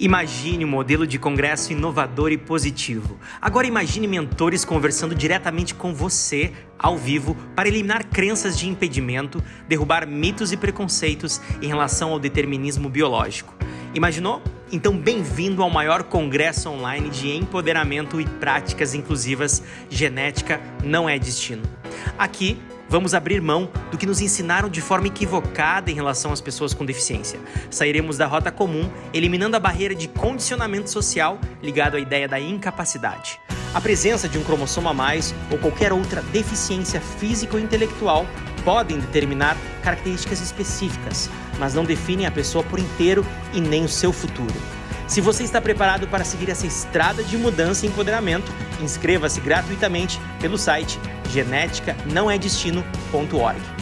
Imagine um modelo de congresso inovador e positivo. Agora imagine mentores conversando diretamente com você, ao vivo, para eliminar crenças de impedimento, derrubar mitos e preconceitos em relação ao determinismo biológico. Imaginou? Então, bem-vindo ao maior congresso online de empoderamento e práticas inclusivas. Genética não é destino. Aqui Vamos abrir mão do que nos ensinaram de forma equivocada em relação às pessoas com deficiência. Sairemos da rota comum, eliminando a barreira de condicionamento social ligado à ideia da incapacidade. A presença de um cromossomo a mais ou qualquer outra deficiência física ou intelectual podem determinar características específicas, mas não definem a pessoa por inteiro e nem o seu futuro. Se você está preparado para seguir essa estrada de mudança e empoderamento, inscreva-se gratuitamente pelo site genética não é destino.org.